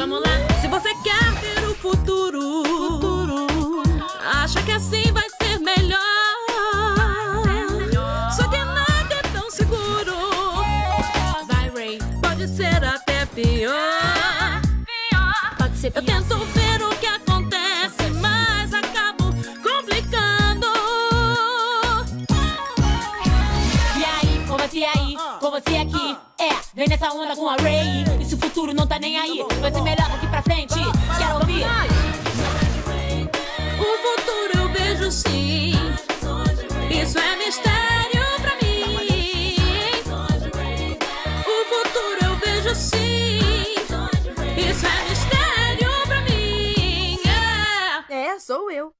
Vamos lá. Se você quer ver o futuro, futuro acha que assim vai ser melhor. Só que nada é tão seguro. Vai, Ray. Pode ser até pior. Pode ser Eu pior. tento ver o que acontece, mas acabo complicando. E aí, com você aí, com você aqui. É, vem nessa onda com a Ray. E se o futuro não tá nem aí, vai ser melhor daqui pra frente. Quero ouvir. O futuro eu vejo sim. Isso é mistério pra mim. O futuro eu vejo sim. Isso é mistério pra mim. É. É, sou eu.